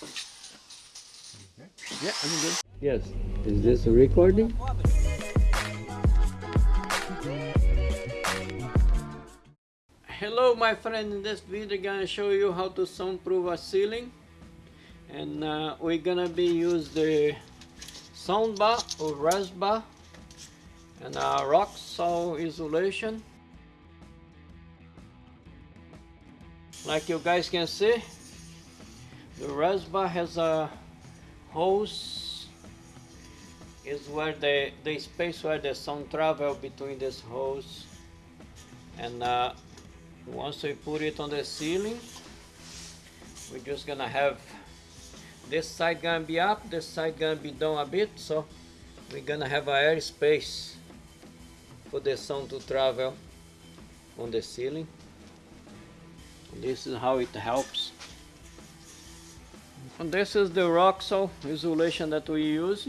Yeah, I'm good. Yes. Is this a recording? Hello my friend, in this video I'm gonna show you how to soundproof a ceiling and uh, we're gonna be use the soundbar or resbar and a Roxul insulation like you guys can see the resbar has a hose is where the the space where the sound travel between this hose and uh, once we put it on the ceiling we're just gonna have this side gonna be up this side gonna be down a bit so we're gonna have a air space for the sound to travel on the ceiling. This is how it helps and this is the salt insulation that we use.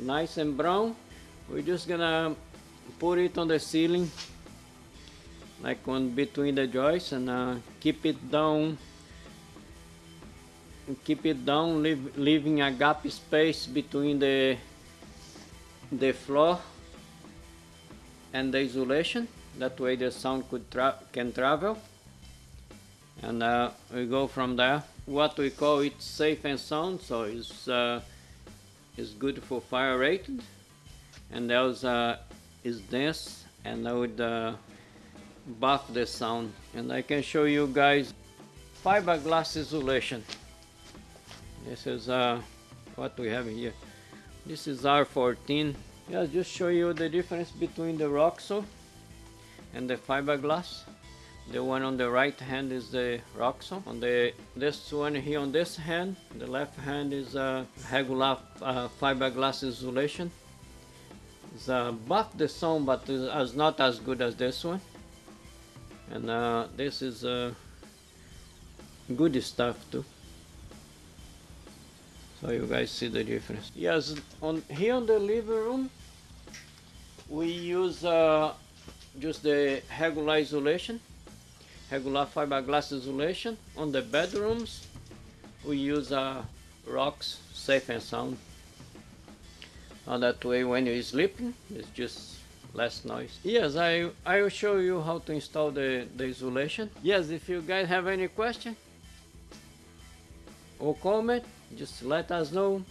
Nice and brown. We're just gonna put it on the ceiling like on between the joists and uh, keep it down. Keep it down leave, leaving a gap space between the the floor and the insulation that way the sound could tra can travel and uh, we go from there. What we call it safe and sound so it's uh, it's good for fire rated. And else uh, is dense and I would uh, buff the sound. And I can show you guys fiberglass insulation this is uh, what we have here. This is R14 yeah just show you the difference between the salt and the fiberglass the one on the right hand is the salt on the this one here on this hand the left hand is a regular uh, fiberglass insulation. It's uh, buff the sound but it's not as good as this one. And uh, this is uh, good stuff too. So you guys see the difference. Yes on here on the living room we use uh, just the regular insulation regular fiberglass insulation on the bedrooms. We use uh, rocks safe and sound. Uh, that way when you're sleeping it's just less noise. Yes I I will show you how to install the, the insulation. Yes if you guys have any question or comment just let us know.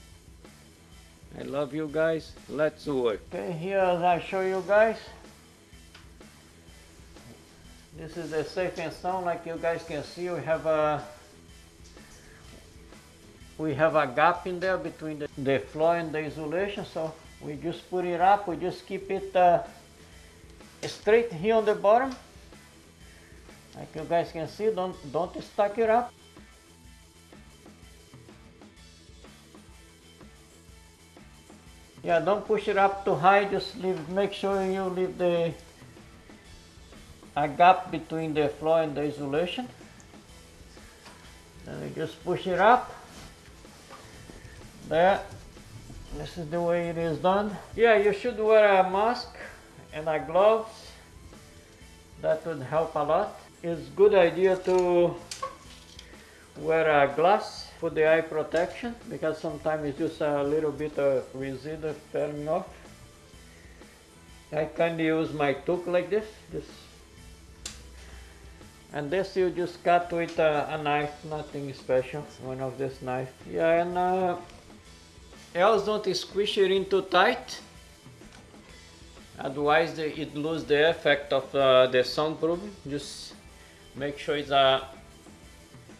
I love you guys. Let's work okay here I show you guys this is the safe and sound like you guys can see. We have a we have a gap in there between the, the floor and the insulation so we just put it up. We just keep it uh, straight here on the bottom. Like you guys can see don't don't stack it up. Yeah don't push it up too high. Just leave make sure you leave the a gap between the floor and the insulation then we just push it up. There. This is the way it is done. Yeah you should wear a mask and a gloves. That would help a lot. It's good idea to wear a glass for the eye protection because sometimes it's just a little bit of residue falling off. I can use my took like this. This and this you just cut with a, a knife nothing special one of this knife. Yeah and uh, else don't squish it in too tight. Otherwise the, it lose the effect of uh, the soundproofing just make sure it's a,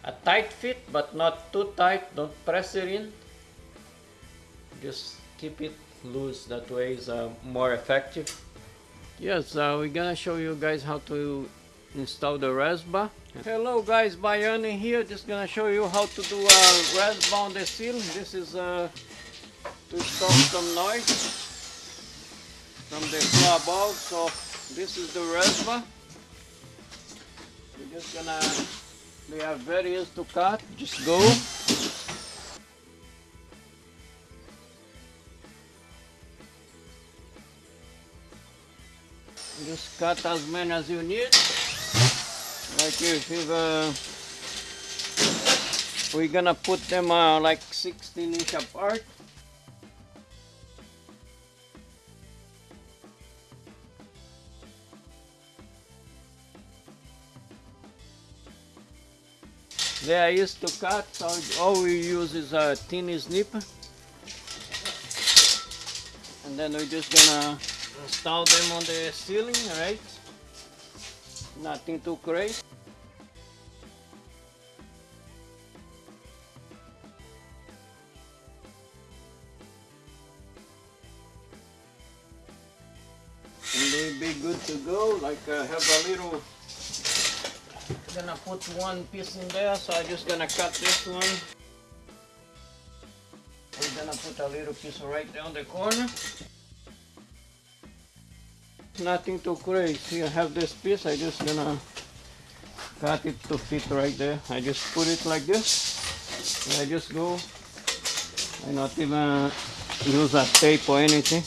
a tight fit but not too tight. Don't press it in. Just keep it loose. That way is uh, more effective. Yes uh, we're gonna show you guys how to install the resbar hello guys Bayani here. Just gonna show you how to do a resbar on the ceiling this is uh, to stop some noise from the floor above so this is the resbar we're just gonna they are very easy to cut. Just go. Just cut as many as you need like if uh, we're gonna put them uh, like 16 inch apart There I used to cut, so all we use is a thin snip. And then we're just gonna install them on the ceiling, right? Nothing too crazy. To go, like uh, have a little gonna put one piece in there, so I'm just gonna cut this one. We're gonna put a little piece right down the corner. Nothing too crazy. I have this piece, I just gonna cut it to fit right there. I just put it like this. And I just go. I not even use a tape or anything.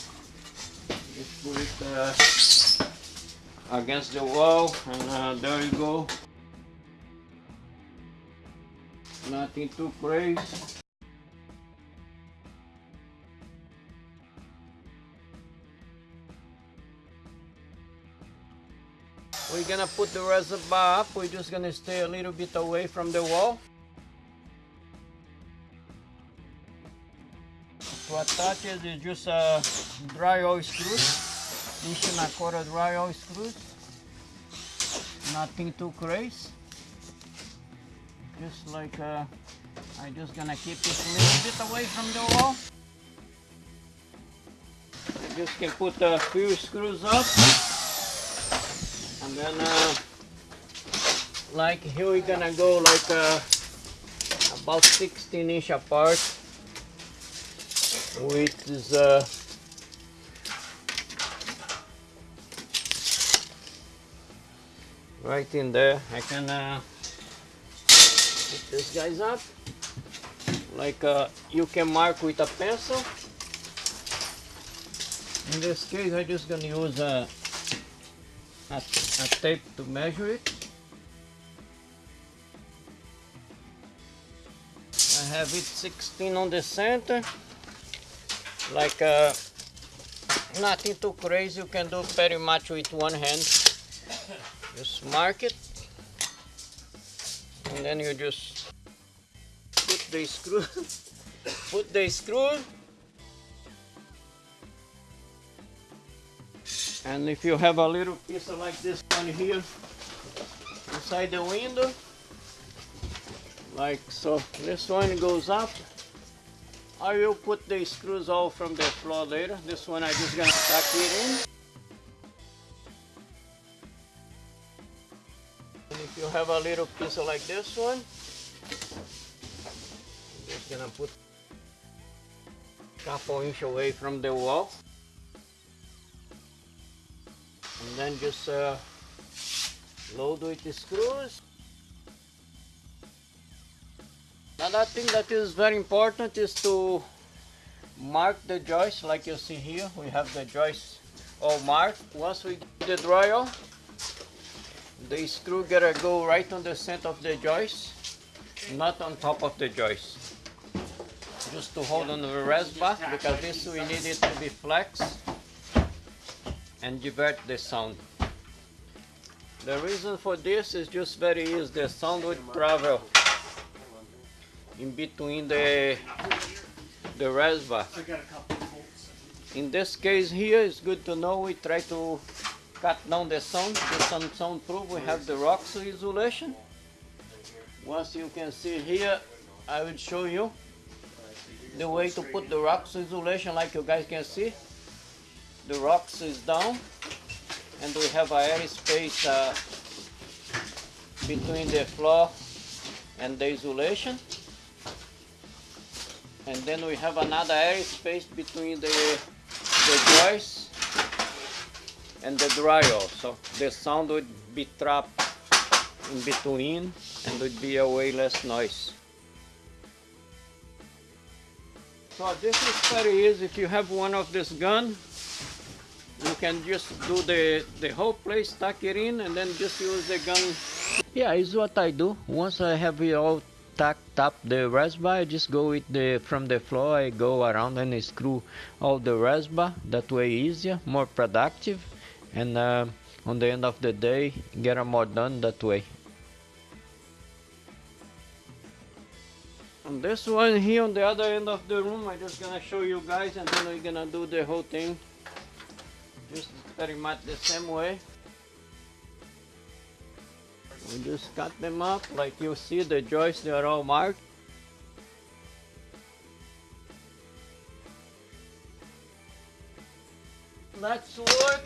Just put it uh, against the wall and uh, there you go. Nothing too crazy. We're gonna put the resbar up. We're just gonna stay a little bit away from the wall. To attach it just a drywall screws. Inch and a quarter drywall screws. Nothing too crazy. Just like uh, I'm just gonna keep it a little bit away from the wall. I just can put a few screws up. And then uh, like here we're gonna go like uh, about 16 inch apart which is uh, right in there. I can uh, put this guys up. Like uh, you can mark with a pencil. In this case I'm just gonna use a, a, a tape to measure it. I have it 16 on the center. Like uh, nothing too crazy. You can do very much with one hand just mark it. And then you just put the screw put the screw. And if you have a little piece like this one here inside the window like so this one goes up. I will put the screws all from the floor later. This one I just gonna tuck it in if you have a little piece like this one I'm just gonna put a couple inch away from the wall. And then just uh, load with the screws. Another thing that is very important is to mark the joist like you see here we have the joist all marked. Once we get the drywall the screw gotta go right on the center of the joist, not on top of the joist. Just to hold on the resbar, because this we need it to be flex and divert the sound. The reason for this is just very easy, the sound would travel in between the, the resbar. In this case here, it's good to know we try to cut down the sound to some soundproof. We have the rocks isolation. Once you can see here, I will show you the way to put the rocks isolation like you guys can see. The rocks is down and we have a air space uh, between the floor and the isolation. And then we have another air space between the, the joists and the drywall. So the sound would be trapped in between and would be a way less noise. So this is very easy. If you have one of this gun, you can just do the, the whole place, tuck it in and then just use the gun. Yeah, is what I do. Once I have it all tap, up the resbar I just go with the from the floor I go around and screw all the resbar that way easier more productive and uh, on the end of the day get a more done that way. On this one here on the other end of the room I'm just gonna show you guys and then we're gonna do the whole thing. Just pretty much the same way. We just cut them up like you see the joists they are all marked. Let's work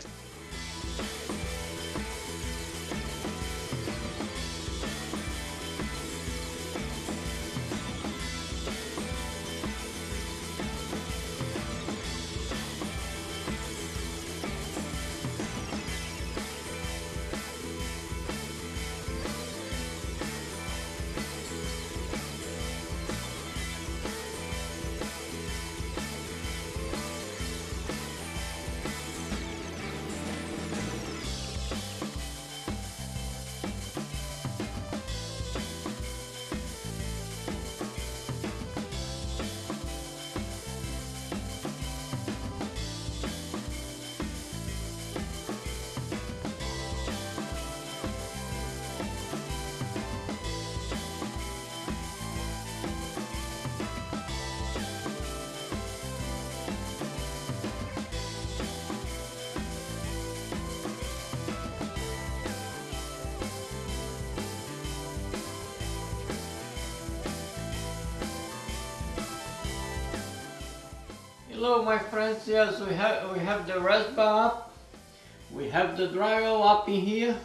Hello my friends, yes we have we have the resbar up, we have the drywall up in here,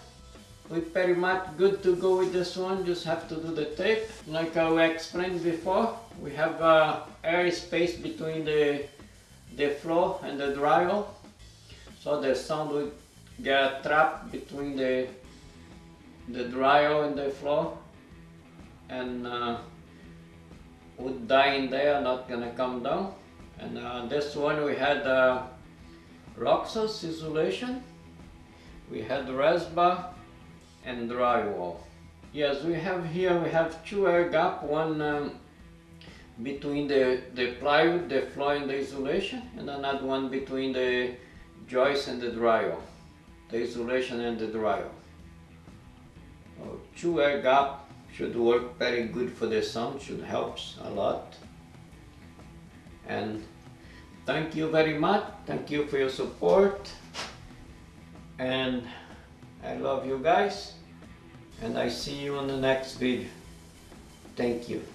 we pretty much good to go with this one, just have to do the tape. Like I explained before, we have uh, air space between the, the floor and the drywall, so the sound will get trapped between the, the drywall and the floor, and uh, would die in there, not gonna come down. And uh, this one we had uh, Roxul insulation, we had resbar and drywall. Yes, we have here, we have two air gap, one um, between the, the plywood, the floor and the insulation, and another one between the joist and the drywall, the insulation and the drywall. Two air gap should work very good for the sound, should helps a lot. And thank you very much. Thank you for your support. And I love you guys. And I see you on the next video. Thank you